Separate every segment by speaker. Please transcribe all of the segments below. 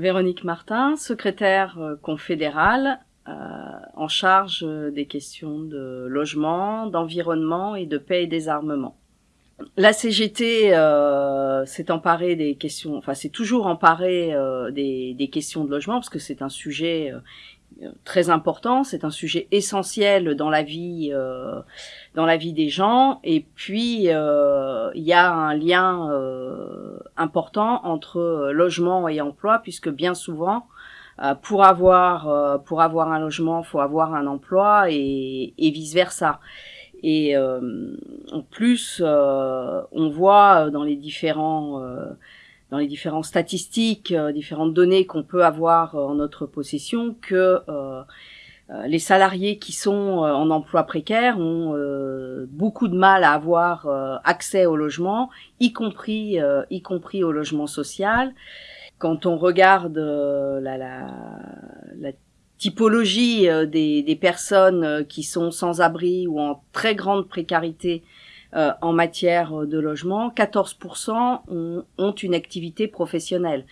Speaker 1: Véronique Martin, secrétaire confédérale en charge des questions de logement, d'environnement et de paix et désarmement. La CGT euh, s'est emparée des questions, enfin c'est toujours emparée euh, des, des, questions de logement parce que c'est un sujet euh, très important, c'est un sujet essentiel dans la vie, euh, dans la vie des gens. Et puis il y a un lien important entre logement et emploi puisque bien souvent pour avoir pour avoir un logement, faut avoir un emploi et, et vice versa. Et euh, en plus, euh, on voit dans les différents euh, dans les différentes statistiques, différentes données qu'on peut avoir en notre possession, que les salariés qui sont en emploi précaire ont beaucoup de mal à avoir accès au logement, y compris y compris au logement social. Quand on regarde la, typologie euh, des, personnes euh, qui sont sans abri ou en très grande précarité euh, en matière de logement, 14% ont, ont, une activité professionnelle.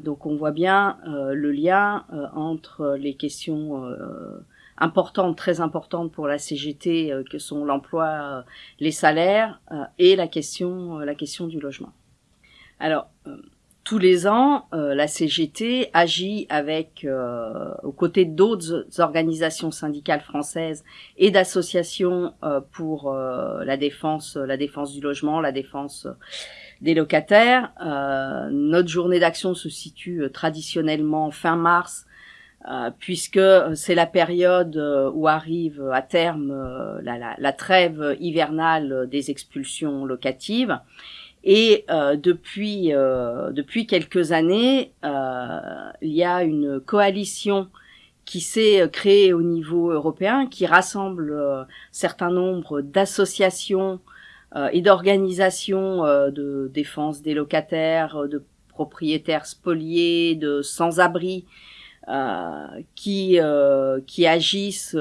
Speaker 1: Donc on voit bien le lien entre les questions importantes, très importantes pour la CGT, que sont l'emploi, les salaires et la question, la question du logement. Alors, tous les ans, euh, la CGT agit avec, euh, aux côtés d'autres organisations syndicales françaises et d'associations euh, pour la défense, la défense du logement, la défense des locataires. notre journée d'action se situe traditionnellement fin mars, puisque c'est la période où arrive à terme la, la, la, trêve hivernale des expulsions locatives. Et euh, depuis euh, depuis quelques années, euh, il y a une coalition qui s'est créée au niveau européen, qui rassemble un certain nombre d'associations et d'organisations de défense des locataires, de propriétaires spoliés, de sans-abri, qui qui agissent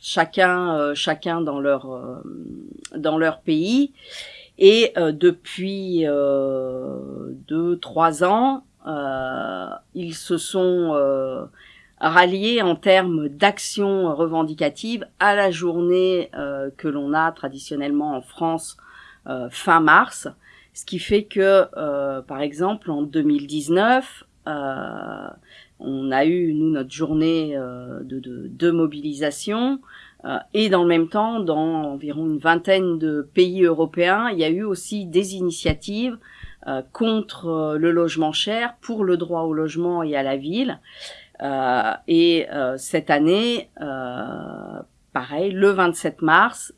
Speaker 1: chacun chacun dans leur dans leur pays. Et euh, depuis euh, deux, trois ans, euh, ils se sont euh, ralliés en termes d'action revendicative à la journée que l'on a traditionnellement en France fin mars, ce qui fait que, par exemple, en 2019, on a eu nous notre journée de, de, de, mobilisation euh, et dans le même temps, dans environ une vingtaine de pays européens, il y a eu aussi des initiatives euh, contre euh, le logement cher, pour le droit au logement et à la ville. Et cette année, pareil, le 27 mars,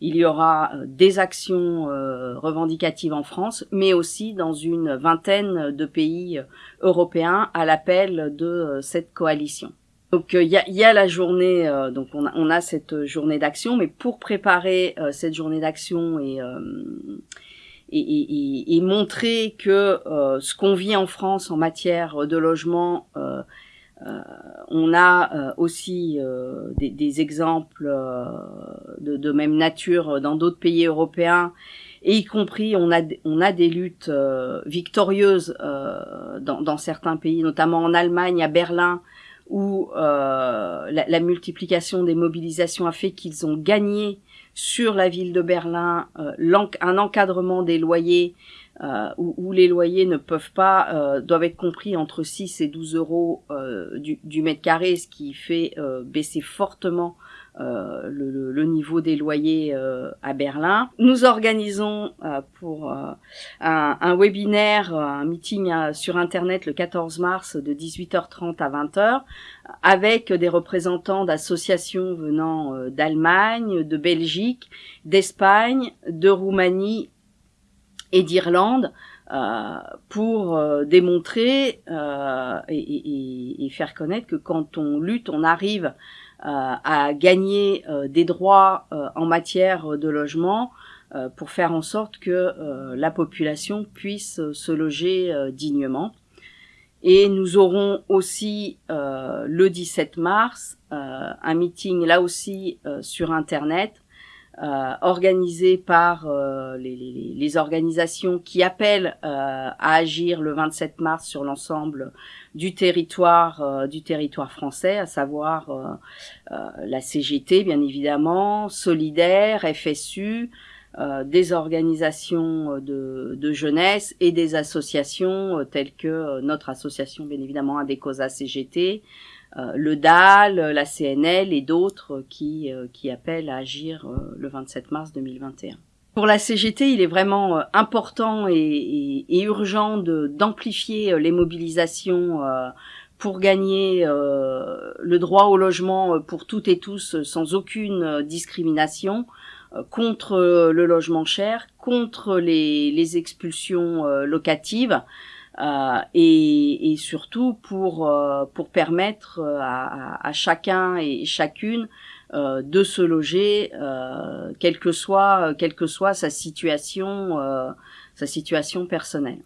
Speaker 1: il y aura des actions revendicatives en France, mais aussi dans une vingtaine de pays européens à l'appel de cette coalition. Donc il euh, y, a, la journée, euh, donc on a, on a, cette journée d'action, mais pour préparer euh, cette journée d'action et, et, et, montrer que ce qu'on vit en France en matière de logement, on a aussi des, des, exemples de, de, même nature dans d'autres pays européens, et y compris on a, on a des luttes victorieuses dans, dans certains pays, notamment en Allemagne, à Berlin où euh, la, multiplication des mobilisations a fait qu'ils ont gagné sur la ville de Berlin euh, un encadrement des loyers euh, où, les loyers ne peuvent pas, doivent être compris entre 6 et 12 euros du, du, mètre carré, ce qui fait baisser fortement euh, le, le, niveau des loyers euh, à Berlin. Nous organisons euh, pour un, un, webinaire, un meeting sur Internet le 14 mars de 18h30 à 20h avec des représentants d'associations venant d'Allemagne, de Belgique, d'Espagne, de Roumanie et d'Irlande euh, pour euh, démontrer euh, et, faire connaître que quand on lutte, on arrive à gagner des droits en matière de logement pour faire en sorte que la population puisse se loger dignement. Et nous aurons aussi le 17 mars un meeting là aussi sur Internet euh, organisée par euh, les, organisations qui appellent euh, à agir le 27 mars sur l'ensemble du territoire du territoire français, à savoir la CGT bien évidemment, Solidaire, FSU, des organisations de, jeunesse et des associations telles que notre association bien évidemment Adécosa CGT, euh, le DAL, la CNL et d'autres qui, euh, qui appellent à agir euh, le 27 mars 2021. Pour la CGT, il est vraiment important et, urgent d'amplifier les mobilisations pour gagner le droit au logement pour toutes et tous sans aucune discrimination, contre le logement cher, contre les expulsions locatives. Euh, et, surtout pour euh, pour permettre euh, à, à, chacun et chacune de se loger, quelle que soit quelle que soit sa situation sa situation personnelle.